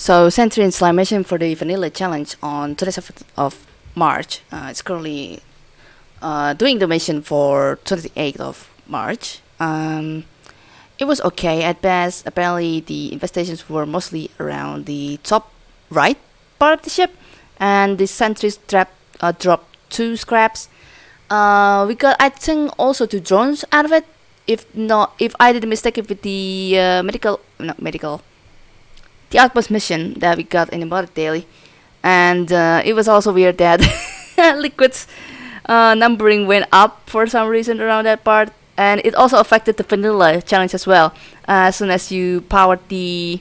So Slime mission for the Vanilla Challenge on 27th of March. Uh, it's currently uh, doing the mission for 28th of March. Um, it was okay at best. Apparently the infestations were mostly around the top right part of the ship and the sentries trap, uh, dropped two scraps. Uh, we got I think also two drones out of it. If not, if I did a mistake with the uh, medical, not medical, the outpost mission that we got in the Mother Daily, and uh, it was also weird that Liquid's uh, numbering went up for some reason around that part, and it also affected the vanilla challenge as well. Uh, as soon as you powered the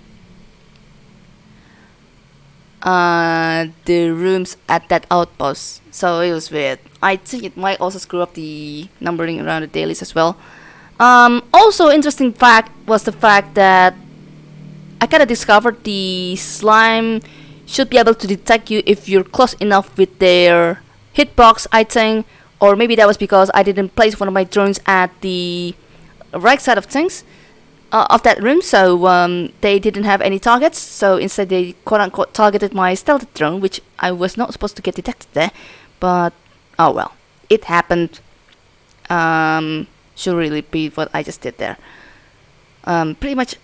uh, the rooms at that outpost, so it was weird. I think it might also screw up the numbering around the dailies as well. Um, also, interesting fact was the fact that I kind of discovered the slime should be able to detect you if you're close enough with their hitbox, I think. Or maybe that was because I didn't place one of my drones at the right side of things. Uh, of that room, so um, they didn't have any targets. So instead, they quote unquote targeted my stealth drone, which I was not supposed to get detected there. But oh well, it happened. Um, should really be what I just did there. Um, pretty much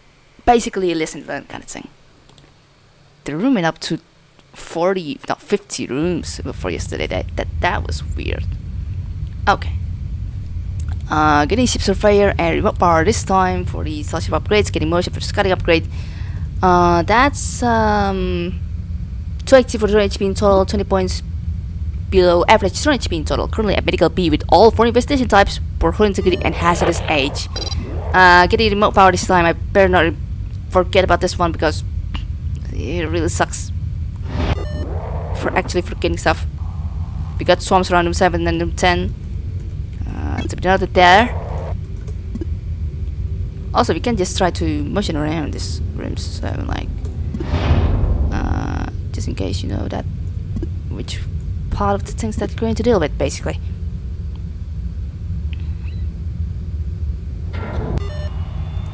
basically a listen learn kind of thing. The room went up to 40, not 50 rooms before yesterday. That that, that was weird. Okay. Uh, getting ship surveyor and remote power this time for the starship upgrades. Getting motion for the scouting upgrade. Uh, that's um, 280 for drone HP in total, 20 points below average drone HP in total. Currently at medical B with all four investigation types, for integrity and hazardous age. Uh, getting remote power this time. I better not forget about this one because it really sucks for actually forgetting stuff. We got swarms around room 7 and room 10. Uh, be noted there. Also, we can just try to motion around these rooms, so like, uh, just in case you know that which part of the things that you're going to deal with, basically.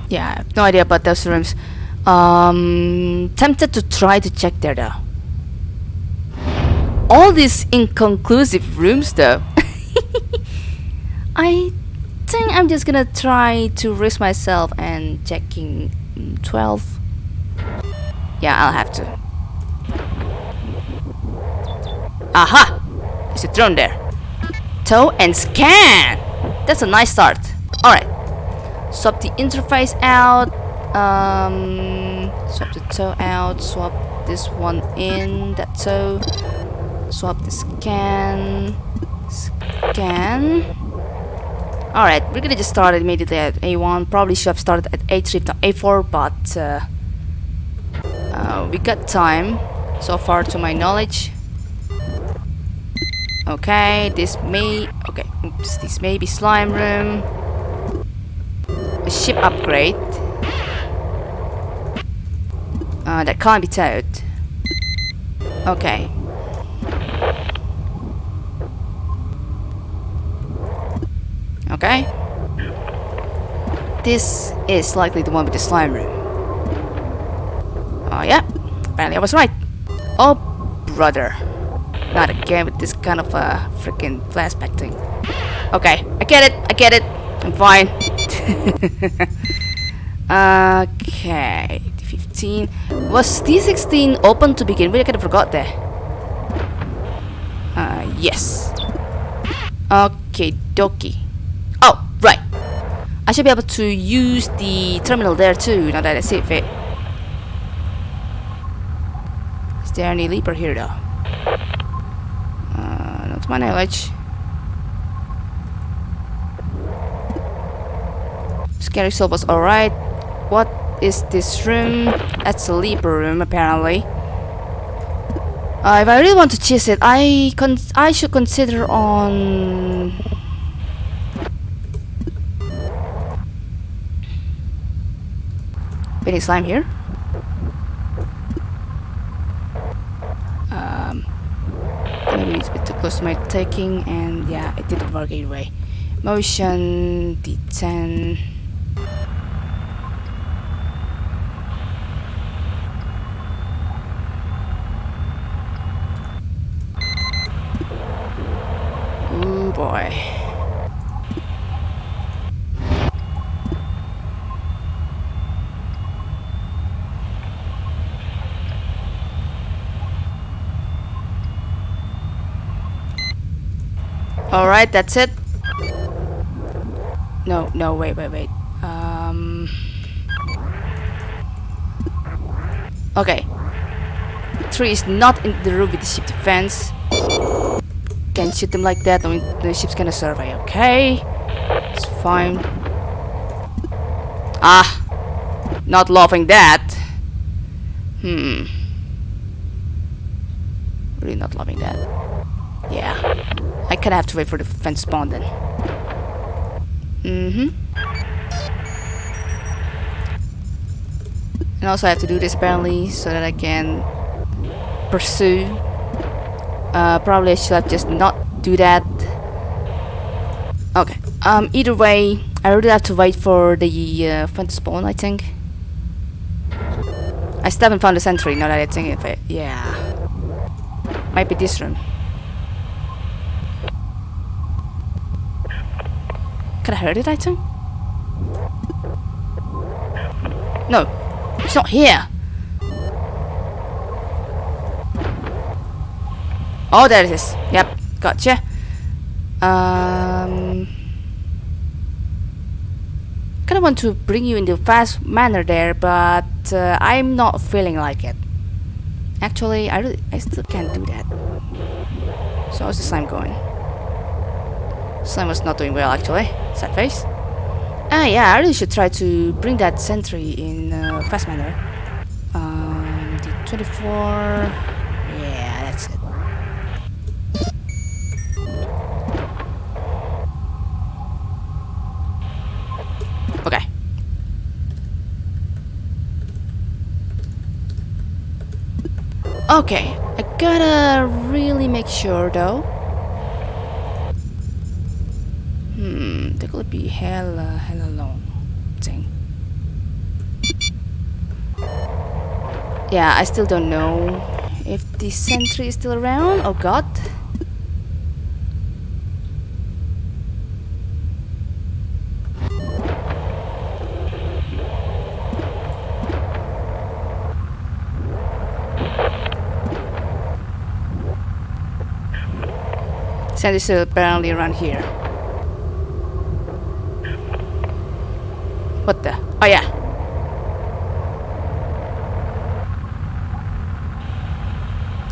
Yeah, I have no idea about those rooms. Um, tempted to try to check there though. All these inconclusive rooms though. I think I'm just gonna try to risk myself and checking 12. Yeah, I'll have to. Aha! There's a drone there. Tow and scan! That's a nice start. Alright, swap the interface out um swap the toe out swap this one in that toe swap the scan scan. Alright we're gonna just start immediately at A1 probably should have started at A3 not A4 but uh, uh, we got time so far to my knowledge. Okay this may okay oops this may be slime room. Ship upgrade uh, that can't be towed. Okay. Okay. This is likely the one with the slime room. Oh yeah, apparently I was right. Oh brother. Not again with this kind of a uh, freaking flashback thing. Okay, I get it, I get it. I'm fine. okay, 15. Was D16 open to begin with? I kind of forgot there. Uh, yes. Okay, dokie. Oh, right. I should be able to use the terminal there too, now that I see it. Is there any leaper here though? Uh, not my knowledge. Scary Soul was alright. What is this room? That's a Leaper room, apparently. Uh, if I really want to cheese it, I con I should consider on... Any slime here? Um, maybe it's a bit too close to my taking, and yeah, it didn't work anyway. Motion, D10... boy. Alright, that's it. No, no, wait, wait, wait. Um. Okay. Tree is not in the room with the ship defense. Can shoot them like that, and the ship's gonna survey. Okay, it's fine. Ah, not loving that. Hmm. Really not loving that. Yeah. I kinda have to wait for the fence spawn then. Mm-hmm. And also I have to do this apparently so that I can pursue. Uh, probably I should have just not do that. Okay. Um. Either way, I really have to wait for the uh, spawn. I think. I still haven't found the sentry. Now that I think of it, yeah. Might be this room. Could I heard it, I think? No, it's not here. Oh, there it is. Yep, gotcha. Um, kind of want to bring you in the fast manner there, but uh, I'm not feeling like it. Actually, I really, I still can't do that. So how's the slime going? Slime was not doing well actually. Sad face. Ah yeah, I really should try to bring that sentry in uh, fast manner. Um, the 24. Okay, I gotta really make sure though. Hmm, that could be hella, hella long thing. Yeah, I still don't know if the sentry is still around. Oh god. Sentry's still apparently around here. What the? Oh yeah.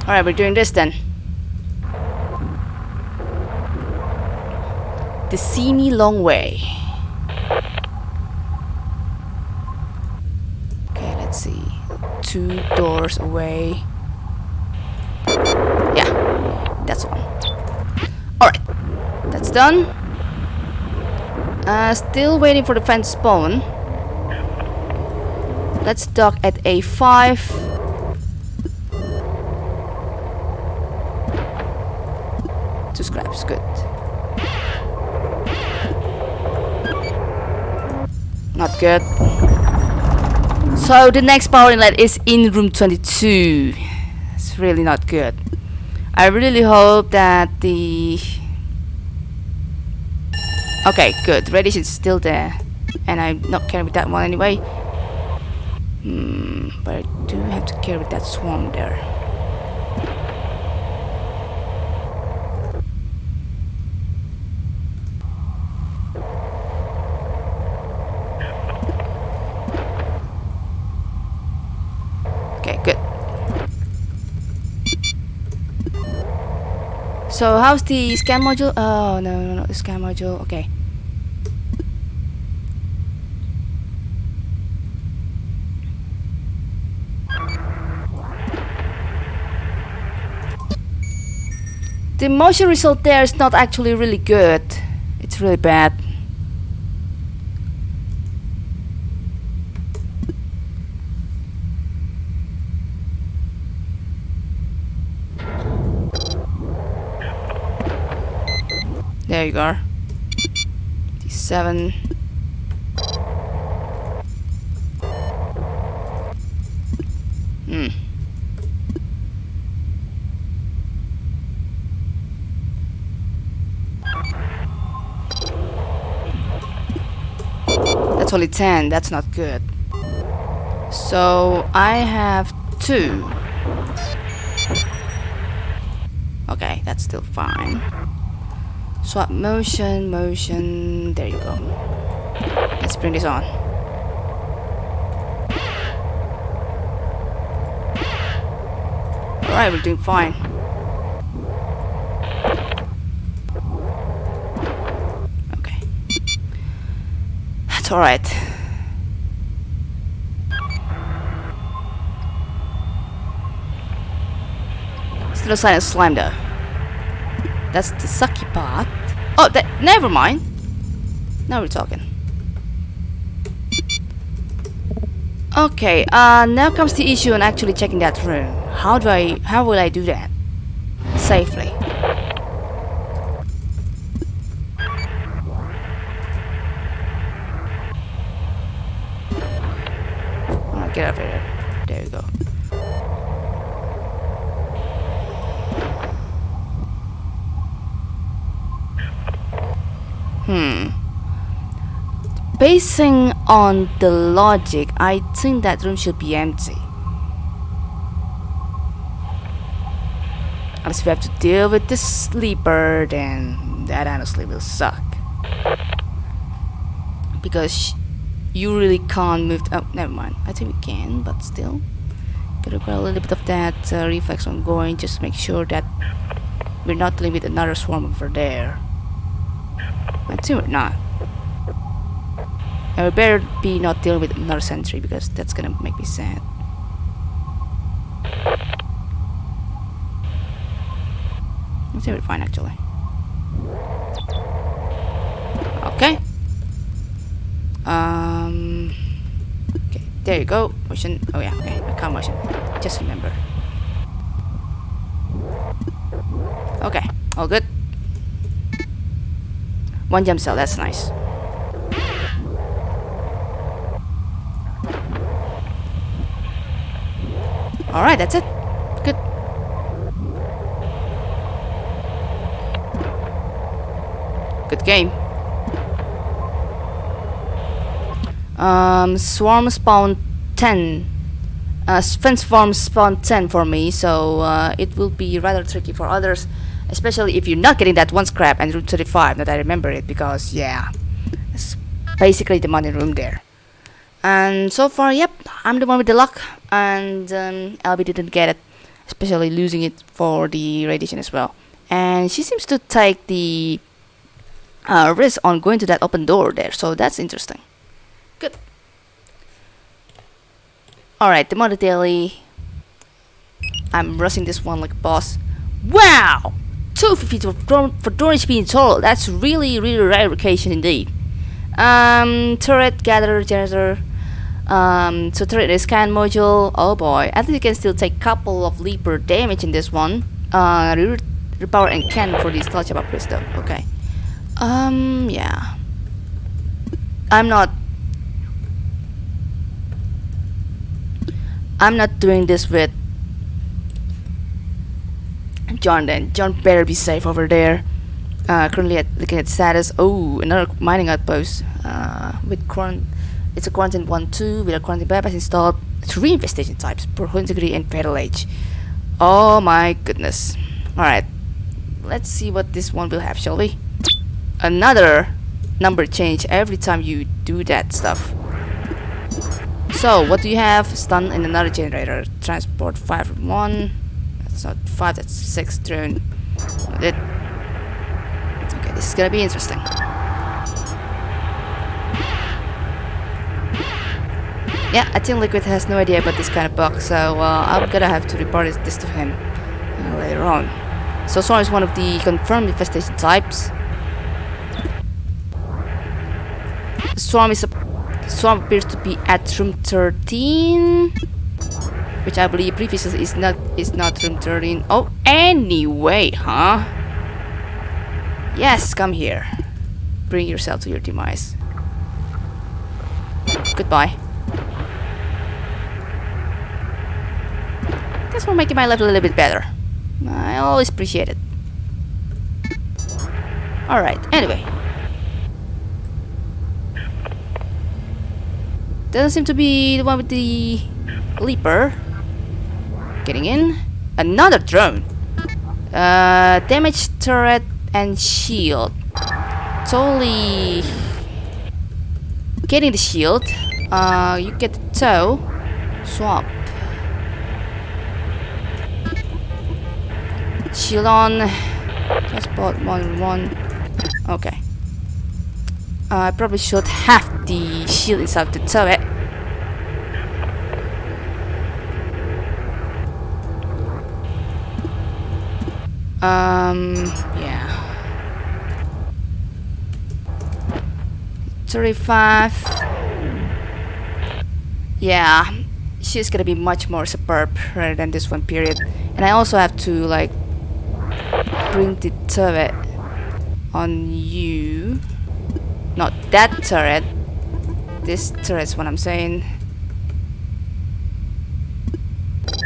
Alright, we're doing this then. The Simi Long Way. Okay, let's see. Two doors away. Yeah, that's one. Done. Uh, still waiting for the fence spawn. Let's dock at A5. Two scraps, good. Not good. So the next power inlet is in room 22. It's really not good. I really hope that the Okay, good. Radiation is still there. And I'm not carrying that one anyway. Hmm, but I do have to carry with that swarm there. Okay, good. So how's the scan module? Oh no no no the scan module. Okay. The motion result there is not actually really good. It's really bad. There you go. D7. Hmm. It's only 10. That's not good. So I have two. Okay, that's still fine. Swap motion, motion. There you go. Let's bring this on. Alright, we're doing fine. Okay. Alright. Still a sign of slime though. That's the sucky part. Oh, that, never mind. Now we're talking. Okay, uh, now comes the issue on actually checking that room. How do I, how will I do that? Safely. Get over here. There you go. Hmm. Basing on the logic, I think that room should be empty. Unless we have to deal with the sleeper, then that honestly will suck. Because you really can't move. oh, never mind. I think we can, but still. Gotta require a little bit of that uh, reflex on going, just make sure that we're not dealing with another swarm over there. I think we're not. And we better be not dealing with another sentry because that's gonna make me sad. I think we're fine actually. Okay. Um. There you go. Motion. Oh yeah. Okay, I can't motion. Just remember. Okay, all good. One jump cell. That's nice. All right, that's it. Good. Good game. Um, swarm spawn 10. Uh, fence swarm spawn 10 for me, so uh, it will be rather tricky for others, especially if you're not getting that one scrap and route 35, that I remember it, because yeah, it's basically the money room there. And so far, yep, I'm the one with the luck, and um, Albie didn't get it, especially losing it for the radiation as well. And she seems to take the uh, risk on going to that open door there, so that's interesting. Alright, the Mother Daily. I'm rushing this one like a boss. Wow! 250 for, for drone HP in total. That's really, really rare occasion indeed. Um, turret, gather, generator. Um, so turret is scan module. Oh boy, I think you can still take couple of leaper damage in this one. Uh, re- repower and can for the starship upgrades though. Okay. Um, yeah. I'm not I'm not doing this with John then. John better be safe over there. Uh, currently at, looking at status. Oh, another mining outpost. Uh, with it's a quarantine 1-2 with a quarantine bypass installed. Three infestation types, Pro Integrity and Fatal Age. Oh my goodness. Alright. Let's see what this one will have, shall we? Another number change every time you do that stuff. So, what do you have? Stun in another generator. Transport 5 from 1. That's not 5, that's 6 drone. It. Okay, this is gonna be interesting. Yeah, I think Liquid has no idea about this kind of bug, so uh, I'm gonna have to report this to him uh, later on. So Swarm is one of the confirmed infestation types. Swarm is a Swarm appears to be at room 13 which I believe previously is not is not room 13 oh anyway huh? Yes come here. Bring yourself to your demise. Goodbye. Thanks for making my life a little bit better. I always appreciate it. Alright anyway Doesn't seem to be the one with the leaper. Getting in. Another drone. Uh, damage turret and shield. Totally getting the shield. Uh, you get the tow. Swap. Shield on. Just bought one one. Okay. Uh, I probably should have the shield inside the turret. Um, yeah. 35. Yeah, she's gonna be much more superb rather than this one period. And I also have to like bring the turret on you. Not that turret. This turret's what I'm saying.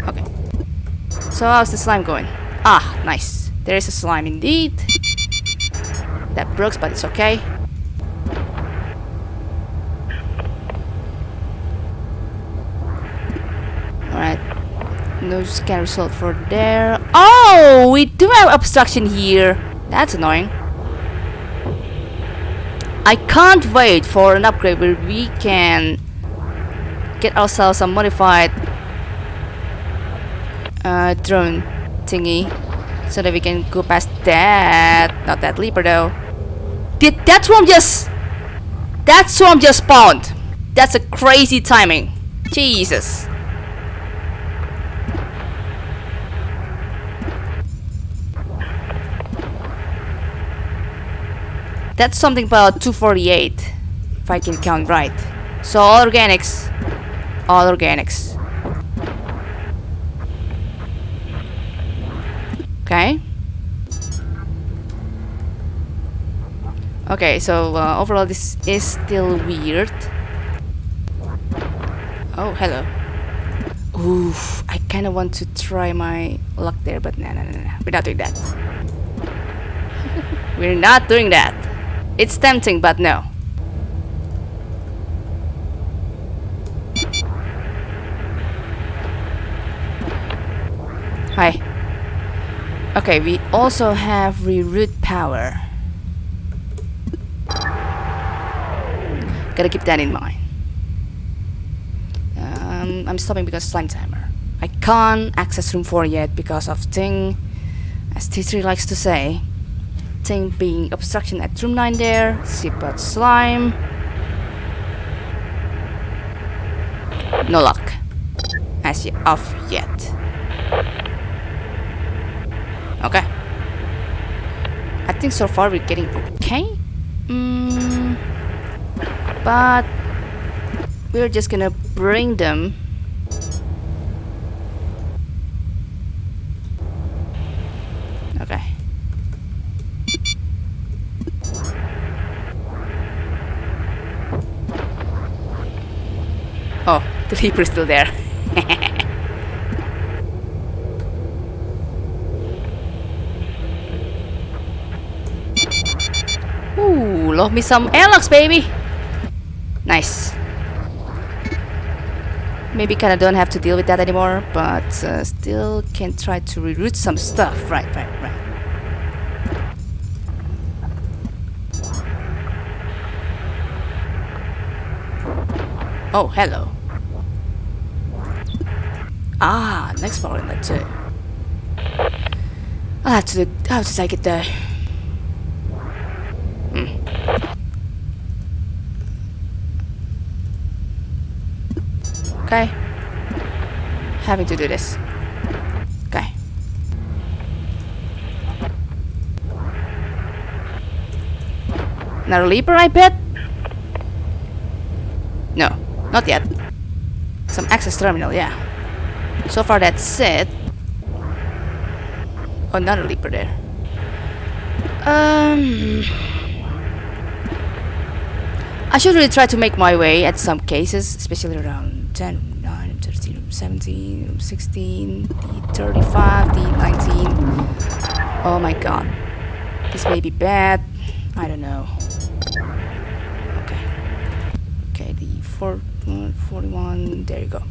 Okay. So how's the slime going? Ah, nice. There is a slime indeed. That broke, but it's okay. No scan result for there. Oh, we do have obstruction here. That's annoying. I can't wait for an upgrade where we can get ourselves a modified uh, drone thingy so that we can go past that. Not that leaper though. Did that swarm just... That swarm just spawned. That's a crazy timing. Jesus. That's something about 248, if I can count right. So all organics. All organics. Okay. Okay, so uh, overall this is still weird. Oh, hello. Oof, I kind of want to try my luck there, but no, no, no, no. We're not doing that. We're not doing that. It's tempting, but no. Hi. Okay, we also have reroute power. Gotta keep that in mind. Um, I'm stopping because slime timer. I can't access room 4 yet because of thing, as T3 likes to say thing being obstruction at room 9 there, seatbelt slime. No luck. As off yet. Okay. I think so far we're getting okay. Mm, but we're just gonna bring them Okay. Oh, the leaper is still there. Ooh, love me some airlocks, baby. Nice. Maybe kinda don't have to deal with that anymore, but uh, still can try to reroute some stuff. Right, right, right. Oh, hello. Ah, next power inlet too. I'll have to I'll have to take it there. Hmm. Okay. Having to do this. Okay. Another leaper, I bet? No, not yet. Some access terminal, yeah. So far that's it. Oh, another leaper there. Um... I should really try to make my way at some cases, especially around 10, 9, 13, 17, 16, the 35, the 19. Oh my god. This may be bad. I don't know. Okay. Okay, the 4, 41, there you go.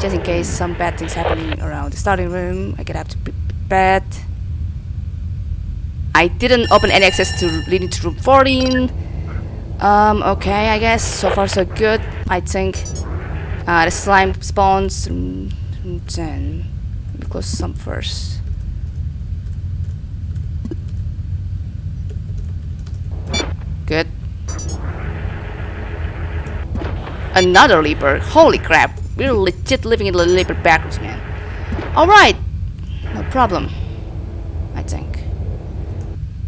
Just in case some bad things happening around the starting room, I could have to be prepared. I didn't open any access to leading to room 14. Um, okay, I guess so far so good. I think uh, the slime spawns 10. Let me close some first. Good. Another leaper. Holy crap. We're legit living in little bit backwards, man. Alright. No problem. I think.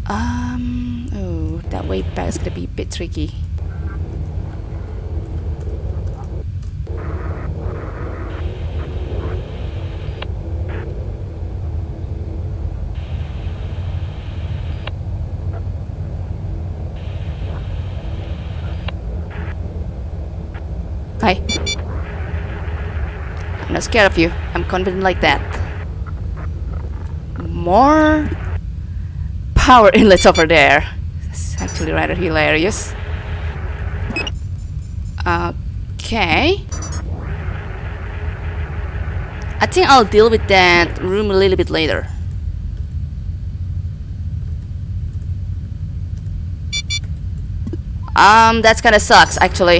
Um. Oh, that way back is gonna be a bit tricky. Hi. I'm not scared of you. I'm confident like that. More power inlets over there. It's actually rather hilarious. Okay. I think I'll deal with that room a little bit later. Um, that's kinda sucks actually.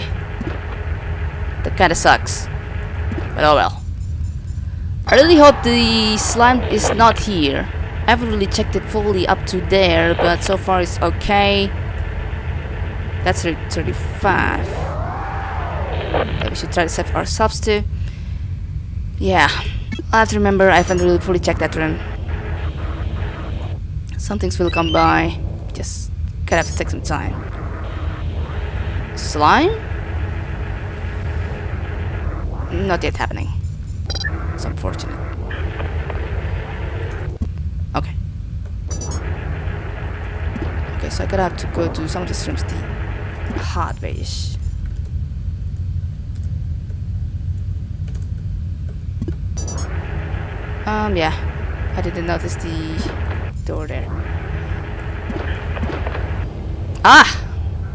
That kinda sucks. But oh well. I really hope the slime is not here. I haven't really checked it fully up to there, but so far it's okay. That's 35. Okay, we should try to save ourselves too. Yeah, I have to remember I haven't really fully checked that room. Some things will come by. Just gotta have to take some time. Slime? Not yet happening. Unfortunate. Okay. Okay, so I gotta have to go to some of the streams the hard wayish. Um, yeah. I didn't notice the door there. Ah!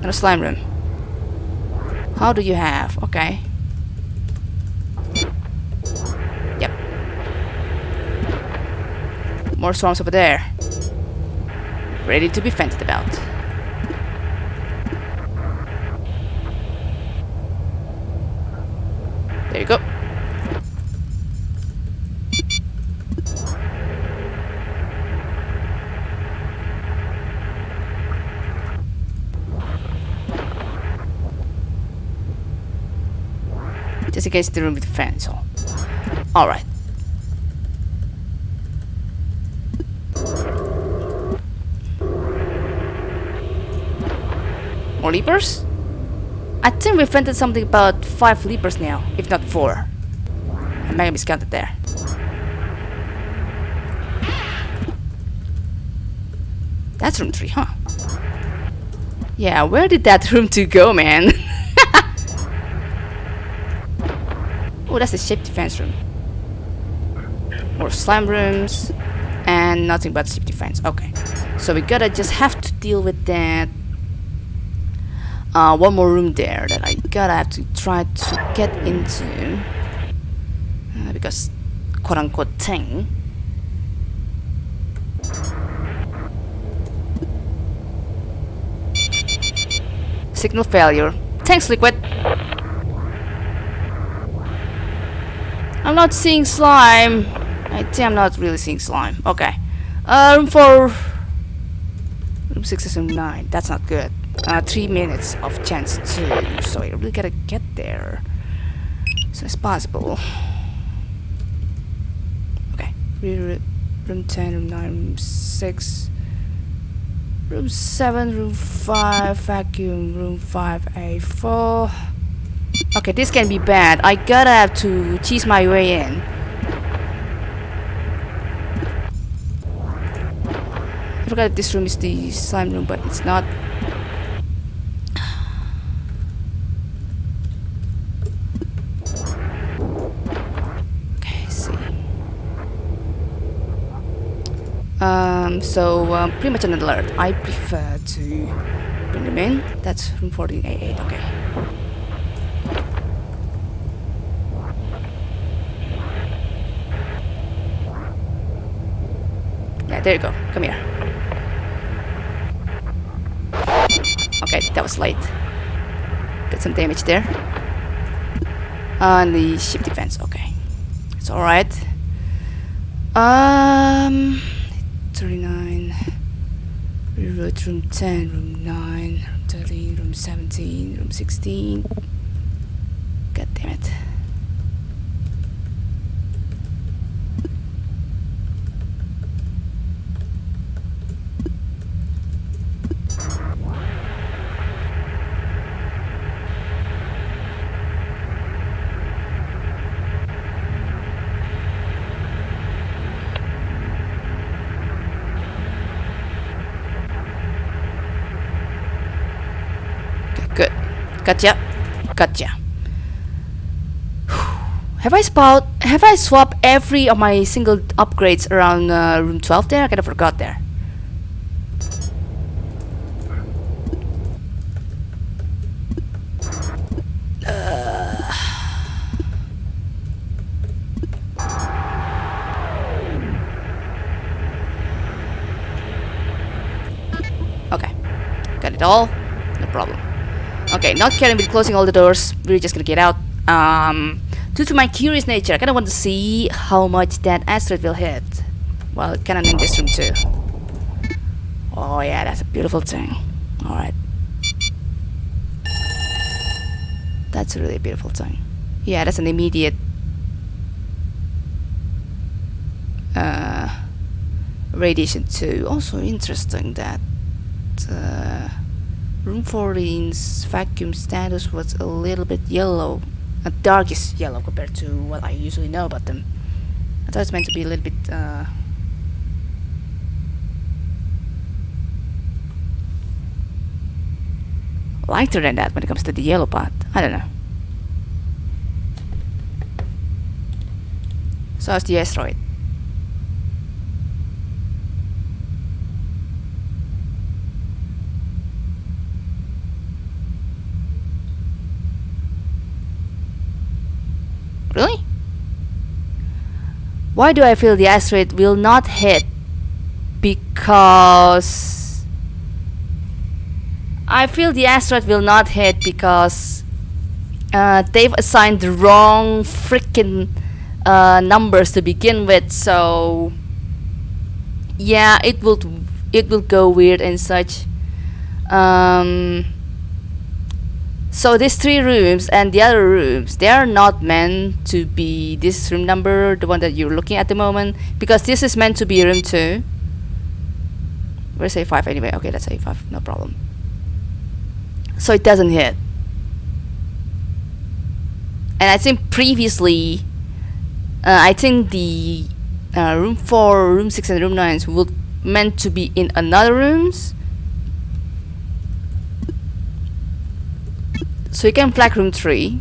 In a slime room. How do you have? Okay. Yep. More swarms over there. Ready to be fenced about. There you go. Just in case the room with the fence. Alright. More leapers? I think we've rented something about 5 leapers now, if not 4. I might have miscounted there. That's room 3, huh? Yeah, where did that room 2 go, man? oh, that's the ship defense room. More slime rooms. And nothing but ship defense. Okay. So we gotta just have to deal with that. Uh, one more room there that I gotta have to try to get into. Uh, because quote unquote thing. Signal failure. Thanks, Liquid. I'm not seeing slime. I think I'm not really seeing slime. Okay. Uh, room 4. Room 6 is room 9. That's not good. Uh, 3 minutes of chance too. So I really gotta get there. As soon as possible. Okay. Room 10, room 9, room 6. Room 7, room 5, vacuum, room 5A4. Okay, this can be bad. I gotta have to cheese my way in. I forgot this room is the slime room, but it's not. Um, so um, pretty much an alert. I prefer to bring them in. That's room 48, okay. Yeah, there you go. Come here. Okay, that was light. Got some damage there. On the ship defense, okay. It's alright. Um... 39. Reroute room 10, room 9, room 13, room 17, room 16. God damn it. Good. Gotcha. Gotcha. Have I spot? Have I swapped every of my single upgrades around uh, room 12 there? I kind of forgot there. Okay. Got it all. Okay, not caring with closing all the doors. We're just gonna get out. Um, due to my curious nature, I kinda want to see how much that asteroid will hit. Well, it kinda in this room too. Oh yeah, that's a beautiful thing. Alright. That's a really beautiful thing. Yeah, that's an immediate uh, radiation too. Also interesting that uh, room 14's vacuum status was a little bit yellow, a darkest yellow compared to what I usually know about them. I thought it's meant to be a little bit uh, lighter than that when it comes to the yellow part. I don't know. So how's the asteroid? Really? Why do I feel the asteroid will not hit? Because I feel the asteroid will not hit because uh, they've assigned the wrong freaking uh, numbers to begin with. So yeah, it will it will go weird and such. Um, so these three rooms and the other rooms, they are not meant to be this room number, the one that you're looking at the moment, because this is meant to be room 2. Where's A5 anyway? Okay, that's A5, no problem. So it doesn't hit. And I think previously, uh, I think the uh, room 4, room 6 and room 9 would meant to be in another rooms So you can flag room 3.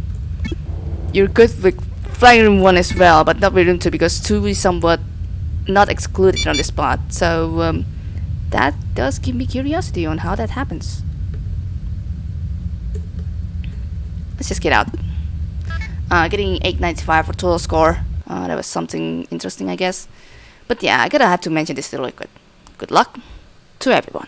You're good with flagging room 1 as well, but not with room 2 because 2 is somewhat not excluded on this spot. So um, that does give me curiosity on how that happens. Let's just get out. Uh, getting 895 for total score. Uh, that was something interesting, I guess. But yeah, I gotta have to mention this really quick. Good luck to everyone.